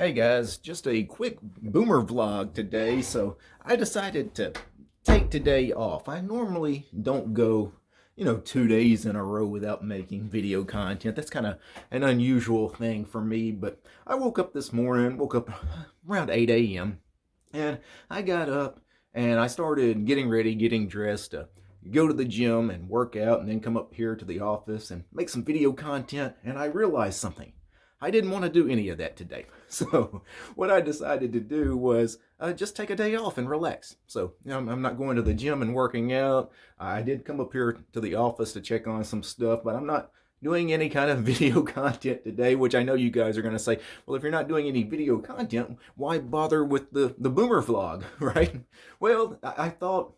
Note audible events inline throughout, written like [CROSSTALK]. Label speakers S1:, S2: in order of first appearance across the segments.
S1: Hey guys, just a quick boomer vlog today. So I decided to take today off. I normally don't go, you know, two days in a row without making video content. That's kind of an unusual thing for me. But I woke up this morning, woke up around 8 a.m. and I got up and I started getting ready, getting dressed to go to the gym and work out and then come up here to the office and make some video content. And I realized something. I didn't want to do any of that today. [LAUGHS] So what I decided to do was uh, just take a day off and relax. So you know, I'm not going to the gym and working out. I did come up here to the office to check on some stuff, but I'm not doing any kind of [LAUGHS] video content today, which I know you guys are going to say, well, if you're not doing any video content, why bother with the, the boomer vlog, [LAUGHS] right? Well, I, I thought,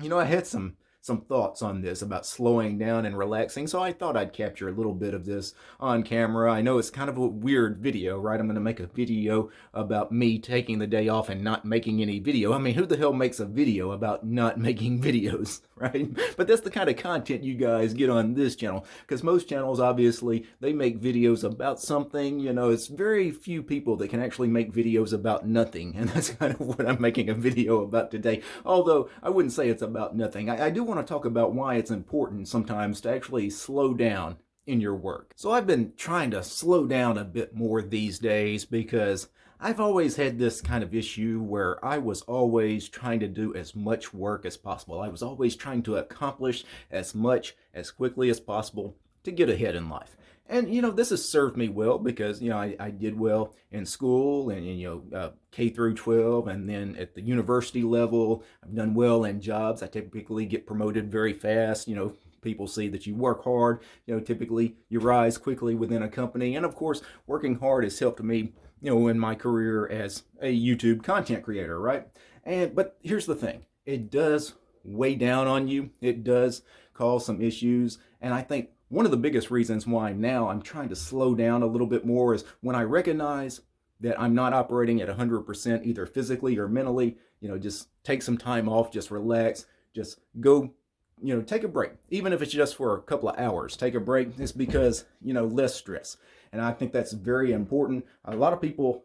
S1: you know, I had some some thoughts on this about slowing down and relaxing. So I thought I'd capture a little bit of this on camera. I know it's kind of a weird video, right? I'm going to make a video about me taking the day off and not making any video. I mean, who the hell makes a video about not [LAUGHS] making videos, [LAUGHS] right? But that's the kind of content you guys get on this channel because most channels, obviously, they make videos about something. You know, it's very few people that can actually make videos about nothing. [LAUGHS] And that's kind of what I'm making a video about today. Although I wouldn't say it's about nothing. I, I do want to talk about why it's important sometimes to actually slow down in your work. So I've been trying to slow down a bit more these days because I've always had this kind of issue where I was always trying to do as much work as possible. I was always trying to accomplish as much as quickly as possible to get ahead in life. And, you know, this has served me well because, you know, I, I did well in school and, you know, uh, K through 12. And then at the university level, I've done well in jobs. I typically get promoted very fast. You know, people see that you work hard. You know, typically you rise quickly within a company. And of course, working hard has helped me, you know, in my career as a YouTube content creator, right? And, but here's the thing. It does weigh down on you. It does cause some issues. And I think one of the biggest reasons why now I'm trying to slow down a little bit more is when I recognize that I'm not operating at 100% either physically or mentally, you know, just take some time off, just relax, just go, you know, take a break. Even if it's just for a couple of hours, take a break. It's because, you know, less stress. And I think that's very important. A lot of people,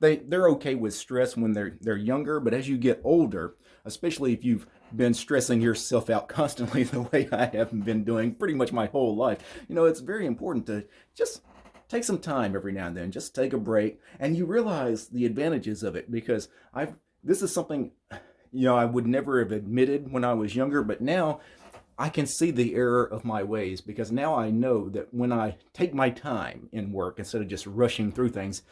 S1: they, they're okay with stress when they're, they're younger, but as you get older, especially if you've been stressing yourself out [LAUGHS] constantly the way I have been doing pretty much my whole life. You know, it's very important to just take some time every now and then, just take a break, and you realize the advantages of it because I've this is something you know I would never have admitted when I was younger, but now I can see the error of my ways because now I know that when I take my time in work instead of just rushing through things,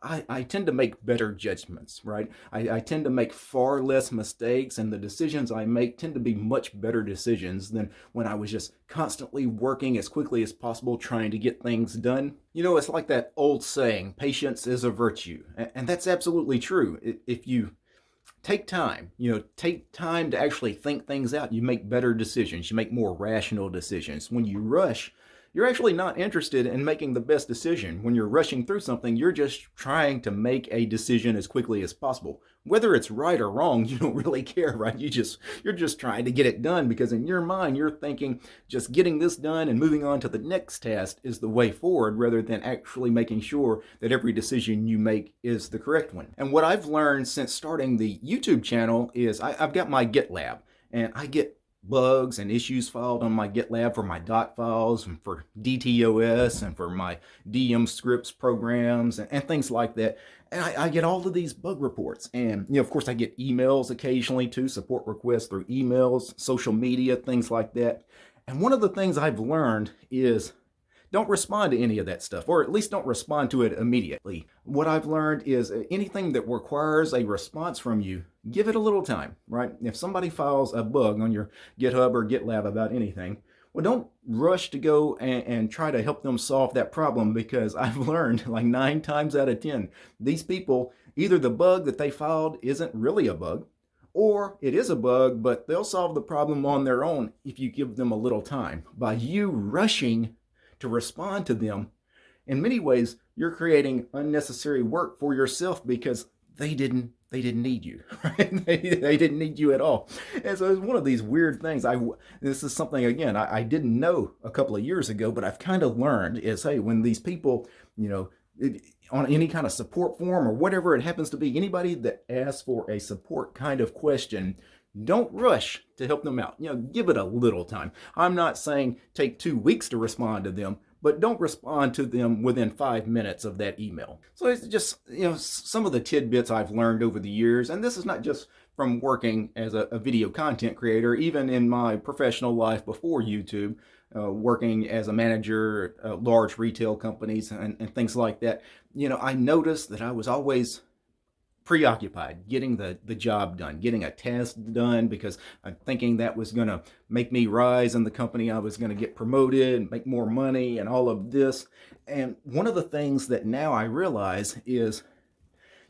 S1: I, I tend to make better judgments, right? I, I tend to make far less mistakes and the decisions I make tend to be much better decisions than when I was just constantly working as quickly as possible trying to get things done. You know, it's like that old saying, patience is a virtue. And, and that's absolutely true. If you take time, you know, take time to actually think things out, you make better decisions. You make more rational decisions. When you rush, you're actually not interested in making the best decision. When you're rushing through something, you're just trying to make a decision as quickly as possible. Whether it's right or wrong, [LAUGHS] you don't really care, right? You just, you're just trying to get it done because in your mind, you're thinking just getting this done and moving on to the next task is the way forward rather than actually making sure that every decision you make is the correct one. And what I've learned since starting the YouTube channel is I, I've got my GitLab and I get bugs and issues filed on my GitLab for my dotfiles and for DTOS and for my DM scripts programs and, and things like that. And I, I, get all of these bug reports. And, you know, of course, I get emails occasionally too, support requests through emails, social media, things like that. And one of the things I've learned is don't respond to any of that stuff, or at least don't respond to it immediately. What I've learned is uh, anything that requires a response from you, give it a little time, right? If somebody files a bug on your GitHub or GitLab about anything, well, don't rush to go and, and, try to help them solve that problem because [LAUGHS] I've learned like nine times out of 10, these people, either the bug that they filed isn't really a bug, or it is a bug, but they'll solve the problem on their own if you give them a little time. By you rushing to respond to them, in many ways, you're creating unnecessary work for yourself because they didn't they didn't need you [LAUGHS] right? They, they didn't need you at all. And so it's one of these weird things. I this is something again I, I didn't know a couple of years ago but i've kind of learned is hey when these people you know on any kind of support form or whatever it happens to be, anybody that asks for a support kind of question, don't rush to help them out. You know, give it a little time. I'm not saying take two weeks to respond to them, but don't respond to them within five minutes of that email. So it's just, you know, some of the tidbits I've learned over the years, and this is not just from working as a, a video content creator, even in my professional life before YouTube, uh, working as a manager at uh, large retail companies and, and things like that, you know, I noticed that I was always preoccupied getting the, the job done, getting a task done because I'm thinking that was going to make me rise in the company. I was going to get promoted and make more money and all of this. And one of the things that now I realize is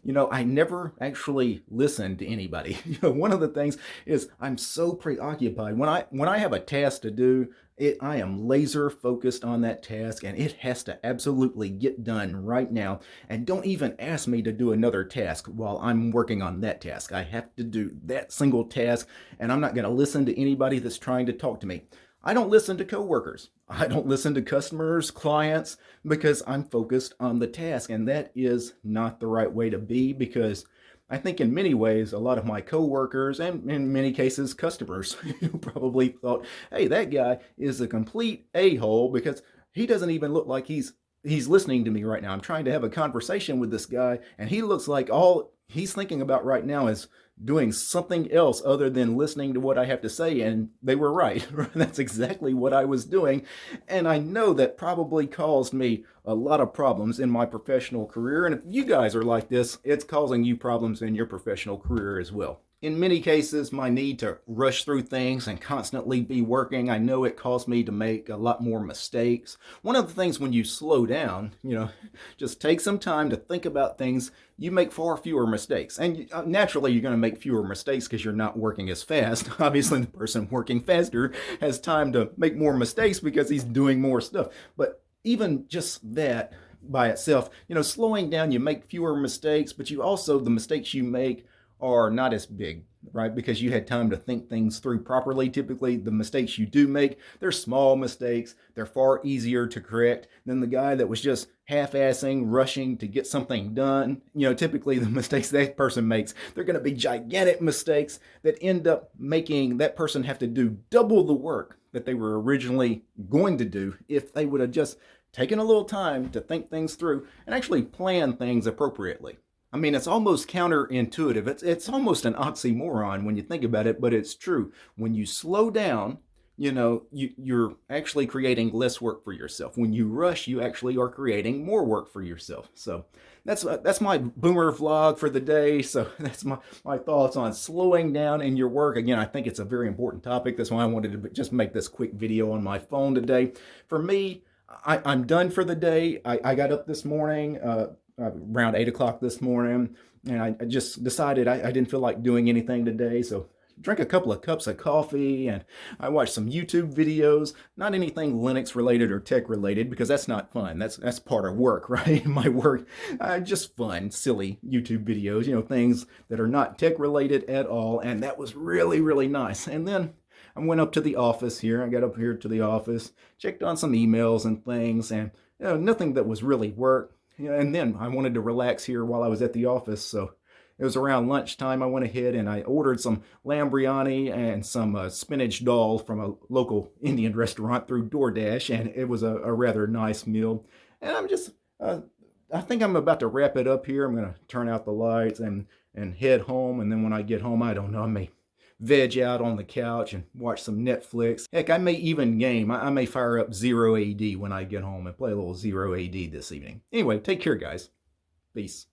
S1: you know, I never actually listen to anybody. [LAUGHS] You know, one of the things is I'm so preoccupied. When I when I have a task to do, it, I am laser focused on that task and it has to absolutely get done right now. And don't even ask me to do another task while I'm working on that task. I have to do that single task and I'm not going to listen to anybody that's trying to talk to me. I don't listen to coworkers. I don't listen to customers, clients, because I'm focused on the task. And that is not the right way to be because I think in many ways, a lot of my coworkers and in many cases, customers [LAUGHS] probably thought, hey, that guy is a complete a-hole because he doesn't even look like he's he's listening to me right now. I'm trying to have a conversation with this guy and he looks like all he's thinking about right now is doing something else other than listening to what I have to say. And they were right. [LAUGHS] That's exactly what I was doing. And I know that probably caused me a lot of problems in my professional career. And if you guys are like this, it's causing you problems in your professional career as well. In many cases, my need to rush through things and constantly be working, I know it caused me to make a lot more mistakes. One of the things when you slow down, you know, [LAUGHS] just take some time to think about things, you make far fewer mistakes. And uh, naturally, you're going to make fewer mistakes because you're not working as fast. [LAUGHS] Obviously, the person working faster has time to make more mistakes because he's doing more stuff. But even just that by itself, you know, slowing down, you make fewer mistakes, but you also, the mistakes you make are not as big, right? Because you had time to think things through properly. Typically, the mistakes you do make, they're small mistakes. They're far easier to correct than the guy that was just half-assing, rushing to get something done. You know, typically the [LAUGHS] mistakes that person makes, they're going to be gigantic mistakes that end up making that person have to do double the work that they were originally going to do if they would have just taken a little time to think things through and actually plan things appropriately. I mean, it's almost counterintuitive. It's, it's almost an oxymoron when you think about it, but it's true. When you slow down, you know, you, you're actually creating less work for yourself. When you rush, you actually are creating more work for yourself. So that's uh, that's my boomer vlog for the day. So [LAUGHS] that's my, my thoughts on slowing down in your work. Again, I think it's a very important topic. That's why I wanted to just make this quick video on my phone today. For me, I, am done for the day. I, I got up this morning, uh, uh, around 8 o'clock this morning, and I, I just decided I, I, didn't feel like doing anything today, so drank a couple of cups of coffee, and I watched some YouTube videos, not anything Linux related or tech related, because that's not fun. That's that's part of work, [LAUGHS] right? My work, uh, just fun, silly YouTube videos, you know, things that are not tech related at all, and that was really, really nice. And then I went up to the office here. I got up here to the office, checked on some emails and things, and you know, nothing that was really work and then I wanted to relax here while I was at the office, so it was around lunchtime. I went ahead and I ordered some lamb biryani and some uh, spinach dal from a local [LAUGHS] Indian restaurant through DoorDash, and it was a, a rather nice meal. And I'm just, uh, I think I'm about to wrap it up here. I'm going to turn out the lights and, and head home, and then when I get home, I don't know, I may veg out on the couch and watch some Netflix. Heck, I may even game. I, may fire up Zero AD when I get home and play a little Zero AD this evening. Anyway, take care, guys. Peace.